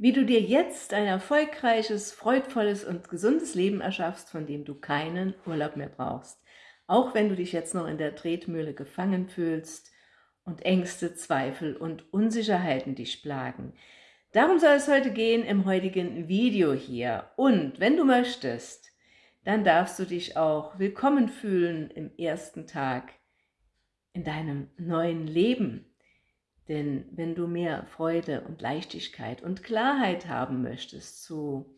Wie du dir jetzt ein erfolgreiches, freudvolles und gesundes Leben erschaffst, von dem du keinen Urlaub mehr brauchst. Auch wenn du dich jetzt noch in der Tretmühle gefangen fühlst und Ängste, Zweifel und Unsicherheiten dich plagen. Darum soll es heute gehen im heutigen Video hier. Und wenn du möchtest, dann darfst du dich auch willkommen fühlen im ersten Tag in deinem neuen Leben. Denn wenn du mehr Freude und Leichtigkeit und Klarheit haben möchtest zu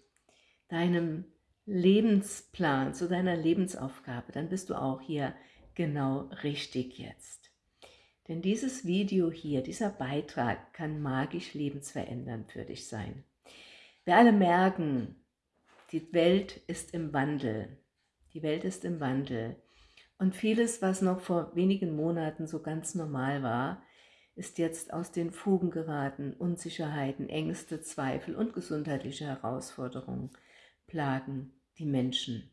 deinem Lebensplan, zu deiner Lebensaufgabe, dann bist du auch hier genau richtig jetzt. Denn dieses Video hier, dieser Beitrag kann magisch lebensverändernd für dich sein. Wir alle merken, die Welt ist im Wandel. Die Welt ist im Wandel. Und vieles, was noch vor wenigen Monaten so ganz normal war, ist jetzt aus den Fugen geraten. Unsicherheiten, Ängste, Zweifel und gesundheitliche Herausforderungen plagen die Menschen.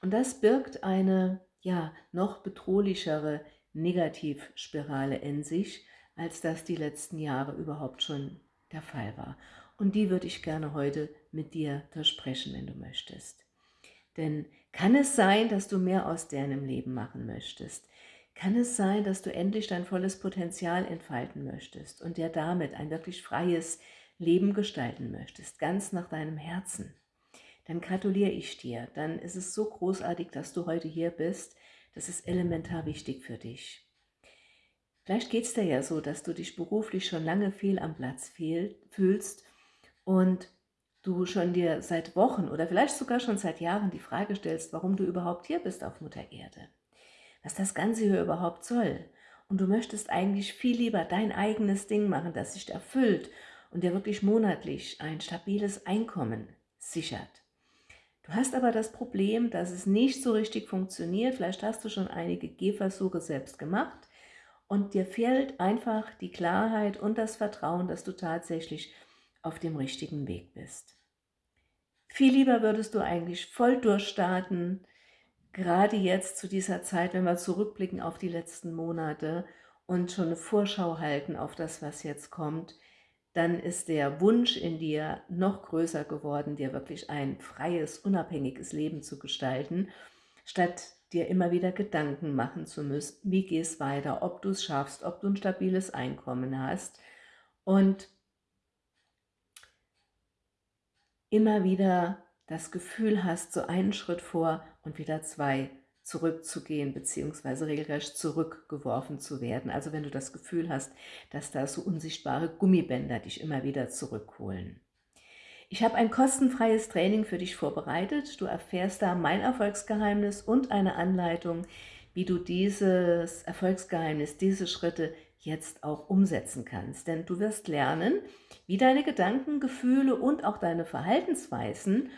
Und das birgt eine ja noch bedrohlichere Negativspirale in sich, als das die letzten Jahre überhaupt schon der Fall war. Und die würde ich gerne heute mit dir versprechen, wenn du möchtest. Denn kann es sein, dass du mehr aus deinem Leben machen möchtest? Kann es sein, dass du endlich dein volles Potenzial entfalten möchtest und dir damit ein wirklich freies Leben gestalten möchtest, ganz nach deinem Herzen? Dann gratuliere ich dir. Dann ist es so großartig, dass du heute hier bist. Das ist elementar wichtig für dich. Vielleicht geht es dir ja so, dass du dich beruflich schon lange fehl am Platz fühlst und du schon dir seit Wochen oder vielleicht sogar schon seit Jahren die Frage stellst, warum du überhaupt hier bist auf Mutter Erde was das Ganze hier überhaupt soll. Und du möchtest eigentlich viel lieber dein eigenes Ding machen, das sich erfüllt und dir wirklich monatlich ein stabiles Einkommen sichert. Du hast aber das Problem, dass es nicht so richtig funktioniert. Vielleicht hast du schon einige Gehversuche selbst gemacht und dir fehlt einfach die Klarheit und das Vertrauen, dass du tatsächlich auf dem richtigen Weg bist. Viel lieber würdest du eigentlich voll durchstarten, gerade jetzt zu dieser Zeit, wenn wir zurückblicken auf die letzten Monate und schon eine Vorschau halten auf das, was jetzt kommt, dann ist der Wunsch in dir noch größer geworden, dir wirklich ein freies, unabhängiges Leben zu gestalten, statt dir immer wieder Gedanken machen zu müssen, wie geht es weiter, ob du es schaffst, ob du ein stabiles Einkommen hast. Und immer wieder das Gefühl hast, so einen Schritt vor und wieder zwei zurückzugehen beziehungsweise regelrecht zurückgeworfen zu werden. Also wenn du das Gefühl hast, dass da so unsichtbare Gummibänder dich immer wieder zurückholen. Ich habe ein kostenfreies Training für dich vorbereitet. Du erfährst da mein Erfolgsgeheimnis und eine Anleitung, wie du dieses Erfolgsgeheimnis, diese Schritte jetzt auch umsetzen kannst. Denn du wirst lernen, wie deine Gedanken, Gefühle und auch deine Verhaltensweisen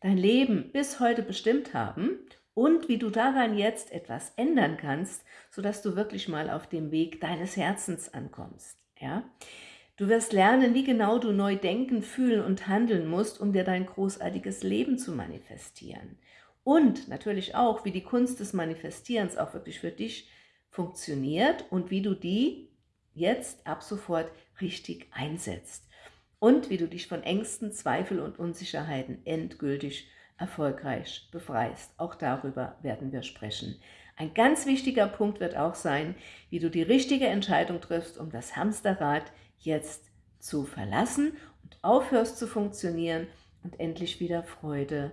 dein Leben bis heute bestimmt haben und wie du daran jetzt etwas ändern kannst, sodass du wirklich mal auf dem Weg deines Herzens ankommst. Ja? Du wirst lernen, wie genau du neu denken, fühlen und handeln musst, um dir dein großartiges Leben zu manifestieren. Und natürlich auch, wie die Kunst des Manifestierens auch wirklich für dich funktioniert und wie du die jetzt ab sofort richtig einsetzt und wie du dich von Ängsten, Zweifel und Unsicherheiten endgültig erfolgreich befreist. Auch darüber werden wir sprechen. Ein ganz wichtiger Punkt wird auch sein, wie du die richtige Entscheidung triffst, um das Hamsterrad jetzt zu verlassen und aufhörst zu funktionieren und endlich wieder Freude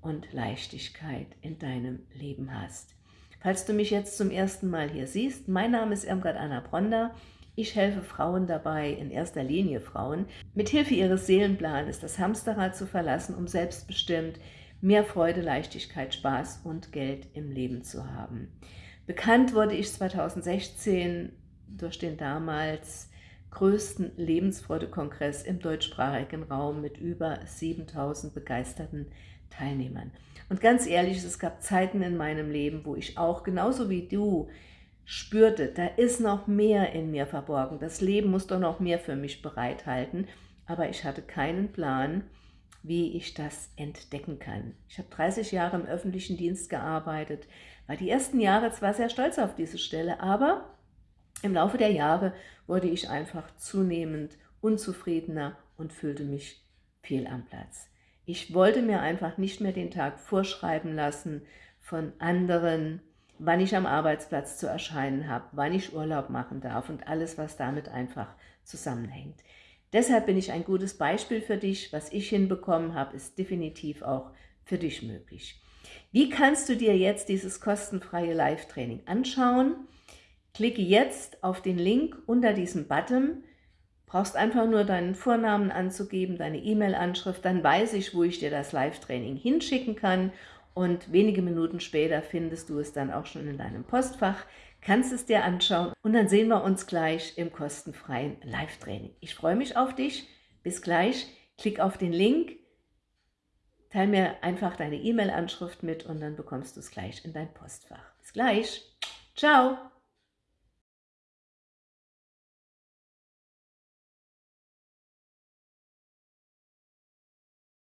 und Leichtigkeit in deinem Leben hast. Falls du mich jetzt zum ersten Mal hier siehst, mein Name ist Irmgard Anna Bronder ich helfe Frauen dabei, in erster Linie Frauen, mit Hilfe ihres Seelenplanes das Hamsterrad zu verlassen, um selbstbestimmt mehr Freude, Leichtigkeit, Spaß und Geld im Leben zu haben. Bekannt wurde ich 2016 durch den damals größten Lebensfreude-Kongress im deutschsprachigen Raum mit über 7000 begeisterten Teilnehmern. Und ganz ehrlich, es gab Zeiten in meinem Leben, wo ich auch, genauso wie du, spürte, da ist noch mehr in mir verborgen. Das Leben muss doch noch mehr für mich bereithalten. Aber ich hatte keinen Plan, wie ich das entdecken kann. Ich habe 30 Jahre im öffentlichen Dienst gearbeitet, war die ersten Jahre zwar sehr stolz auf diese Stelle, aber im Laufe der Jahre wurde ich einfach zunehmend unzufriedener und fühlte mich fehl am Platz. Ich wollte mir einfach nicht mehr den Tag vorschreiben lassen von anderen, wann ich am Arbeitsplatz zu erscheinen habe, wann ich Urlaub machen darf und alles, was damit einfach zusammenhängt. Deshalb bin ich ein gutes Beispiel für dich. Was ich hinbekommen habe, ist definitiv auch für dich möglich. Wie kannst du dir jetzt dieses kostenfreie Live-Training anschauen? Klicke jetzt auf den Link unter diesem Button, brauchst einfach nur deinen Vornamen anzugeben, deine E-Mail-Anschrift, dann weiß ich, wo ich dir das Live-Training hinschicken kann und wenige Minuten später findest du es dann auch schon in deinem Postfach, kannst es dir anschauen und dann sehen wir uns gleich im kostenfreien Live-Training. Ich freue mich auf dich, bis gleich, klick auf den Link, teile mir einfach deine E-Mail-Anschrift mit und dann bekommst du es gleich in dein Postfach. Bis gleich, ciao!